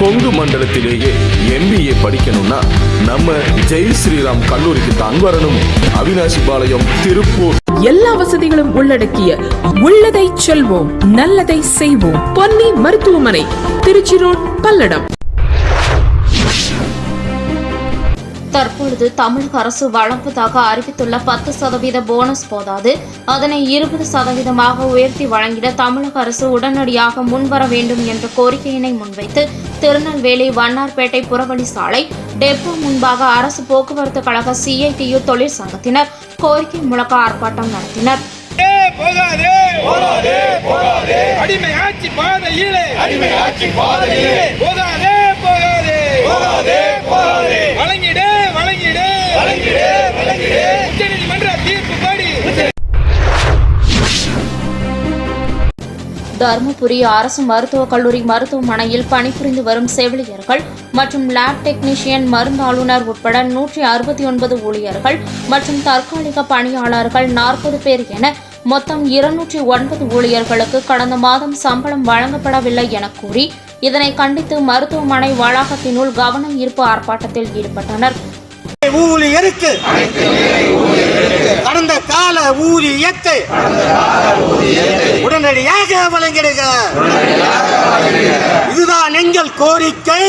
Kongu மண்டலத்திலேயே MBA படிக்கணும்னா நம்ம ஜெய் ஸ்ரீராம் கல்லூரிக்கு தான் வரணும். அவினாசி பாளையம் திருப்பூர். எல்லா வசதிகளும் உள்ளடக்கிய உள்ளதை செல்வோம் நல்லதை செய்வோம். பொன்னி மருத்துவமனை திருச்சி ரோட் பல்லடம். தற்பொழுது தமிழக அரசு வழங்குவதாக அறிவித்துள்ள பத்து சதவீத போனஸ் போதாது. அதனை இருபது சதவீதமாக உயர்த்தி வழங்கிட தமிழக அரசு உடனடியாக முன்வர வேண்டும் என்ற கோரிக்கையினை முன்வைத்து திருநெல்வேலி வண்ணார்பேட்டை புறவழி சாலை டெப்போ முன்பாக அரசு போக்குவரத்து கழக சிஐடியு தொழிற்சங்கத்தினர் கோரிக்கை முழக்க ஆர்ப்பாட்டம் நடத்தினர். போகாதே! போகாதே போகாதே! அடிமை ஆட்சி பாதையிலே! அடிமை ஆட்சி பாதையிலே! போகாதே போகாதே போகாதே! போகாதே! தருமபுரி அரசு மருத்துவக் கல்லூரி மருத்துவமனையில் பணிபுரிந்து வரும் செவிலியர்கள் மற்றும் லேப் டெக்னீஷியன் மருந்தாளுநர் உட்பட நூற்றி அறுபத்தி ஒன்பது ஊழியர்கள் மற்றும் தற்காலிக பணியாளர்கள் நாற்பது பேர் என மொத்தம் இருநூற்றி ஒன்பது ஊழியர்களுக்கு கடந்த மாதம் சம்பளம் வழங்கப்படவில்லை என கூறி இதனை கண்டித்து மருத்துவமனை வளாகத்தினுள் கவனம் ஈர்ப்பு ஆர்ப்பாட்டத்தில் ஈடுபட்டனர். ஊழியருக்கு கடந்த கால ஊதியத்தை உடனடியாக வழங்கிடுக. இதுதான் எங்கள் கோரிக்கை.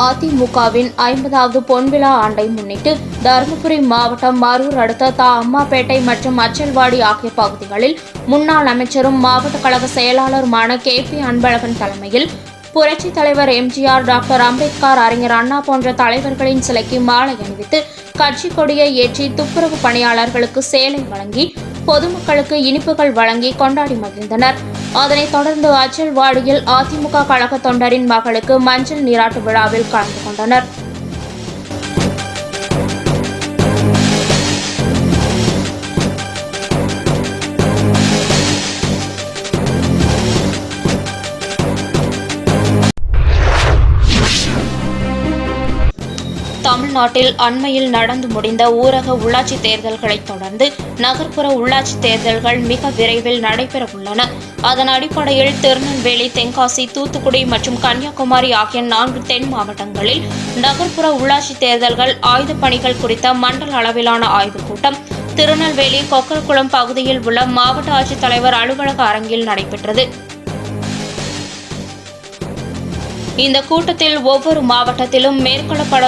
அதிமுகவின் ஐம்பதாவது பொன்விழா ஆண்டை முன்னிட்டு தருமபுரி மாவட்டம் மரூர் அடுத்த தா அம்மாப்பேட்டை மற்றும் அச்சல்வாடி ஆகிய பகுதிகளில் முன்னாள் அமைச்சரும் மாவட்ட கழக செயலாளருமான கே பி அன்பழகன் தலைமையில் புரட்சித் தலைவர் எம்ஜிஆர் டாக்டர் அம்பேத்கர் அறிஞர் அண்ணா போன்ற தலைவர்களின் சிலைக்கு மாலை அணிவித்து கட்சி கொடியை ஏற்றி துப்புரவு பணியாளர்களுக்கு சேலை வழங்கி பொதுமக்களுக்கு இனிப்புகள் வழங்கி கொண்டாடி மகிழ்ந்தனர். அதனைத் தொடர்ந்து அச்சல்வாடியில் அதிமுக கழக தொண்டரின் மகளுக்கு மஞ்சள் நீராட்டு விழாவில் கலந்து கொண்டனர். தமிழ்நாட்டில் அண்மையில் நடந்து முடிந்த ஊரக உள்ளாட்சி தேர்தல்களைத் தொடர்ந்து நகர்ப்புற உள்ளாட்சி தேர்தல்கள் மிக விரைவில் நடைபெற உள்ளன அதன் அடிப்படையில் திருநெல்வேலி தென்காசி தூத்துக்குடி மற்றும் கன்னியாகுமரி ஆகிய நான்கு தென் மாவட்டங்களில் நகர்ப்புற உள்ளாட்சி தேர்தல்கள் ஆயுதப் பணிகள் குறித்த மண்டல அளவிலான ஆய்வுக் கூட்டம் திருநெல்வேலி கொக்கரகுளம் பகுதியில் உள்ள மாவட்ட ஆட்சித்தலைவர் அலுவலக அரங்கில் நடைபெற்றது. இந்த கூட்டத்தில் ஒவ்வொரு மாவட்டத்திலும் மேற்கொள்ளப்பட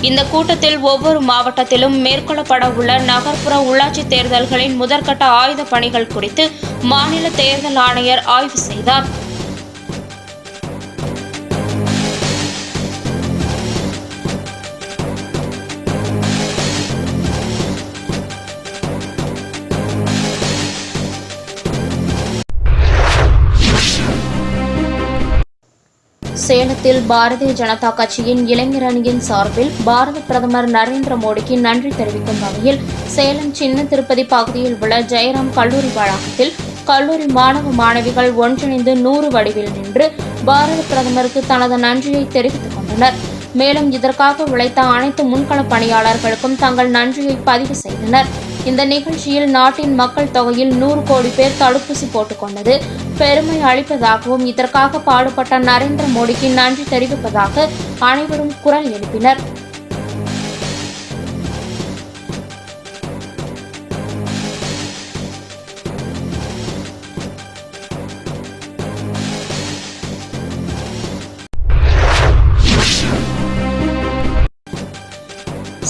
இந்த கூட்டத்தில் ஒவ்வொரு மாவட்டத்திலும் மேற்கொள்ளப்பட உள்ள நகர்ப்புற உள்ளாட்சி தேர்தல்களின் முதற்கட்ட ஆயுத பணிகள் குறித்து மாநில தேர்தல் ஆணையர் ஆய்வு செய்தார். சேலத்தில் பாரதிய ஜனதா கட்சியின் இளைஞர் அணியின் சார்பில் பாரத பிரதமர் நரேந்திர மோடிக்கு நன்றி தெரிவிக்கும் வகையில் சேலம் சின்ன திருப்பதி பகுதியில் உள்ள ஜெயராம் கல்லூரி வளாகத்தில் கல்லூரி மாணவ மாணவிகள் ஒன்றிணைந்து நூறு வடிவில் நின்று பாரத பிரதமருக்கு தனது நன்றியை தெரிவித்துக் கொண்டனர். மேலும் இதற்காக உழைத்த அனைத்து முன்கள பணியாளர்களுக்கும் தங்கள் நன்றியை பதிவு செய்தனர். இந்த நிகழ்ச்சியில் நாட்டின் மக்கள் தொகையில் நூறு கோடி பேர் தடுப்பூசி போட்டுக்கொண்டது பெருமை அளிப்பதாகவும் இதற்காக பாடுபட்ட நரேந்திர மோடிக்கு நன்றி தெரிவிப்பதாக அனைவரும் குரல் எழுப்பினர்.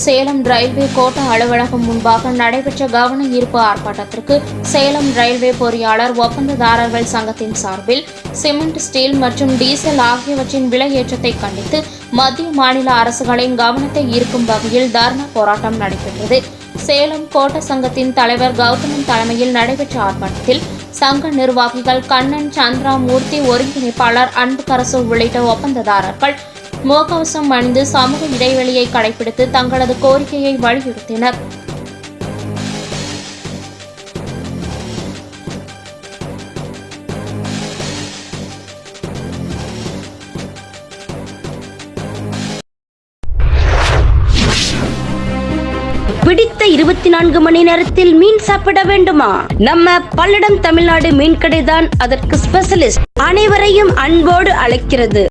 சேலம் ரயில்வே கோட்ட அலுவலகம் முன்பாக நடைபெற்ற கவன ஈர்ப்பு ஆர்ப்பாட்டத்திற்கு சேலம் ரயில்வே பொறியாளர் ஒப்பந்ததாரர்கள் சங்கத்தின் சார்பில் சிமெண்ட் ஸ்டீல் மற்றும் டீசல் ஆகியவற்றின் விலை ஏற்றத்தை கண்டித்து மத்திய மாநில அரசுகளின் கவனத்தை ஈர்க்கும் வகையில் தர்ணா போராட்டம் நடைபெற்றது. சேலம் கோட்ட சங்கத்தின் தலைவர் கௌதமன் தலைமையில் நடைபெற்ற ஆர்ப்பாட்டத்தில் சங்க நிர்வாகிகள் கண்ணன் சந்திரா மூர்த்தி ஒருங்கிணைப்பாளர் அன்புக்கரசு உள்ளிட்ட ஒப்பந்ததாரர்கள் முகக்கவசம் அணிந்து சமூக இடைவெளியை கடைபிடித்து தங்களது கோரிக்கையை வலியுறுத்தினர். பிடித்த இருபத்தி நான்கு மணி நேரத்தில் மீன் சாப்பிட வேண்டுமா? நம்ம பல்லடம் தமிழ்நாடு மீன் கடைதான் அதற்கு ஸ்பெஷலிஸ்ட் அனைவரையும் அன்போடு அழைக்கிறது.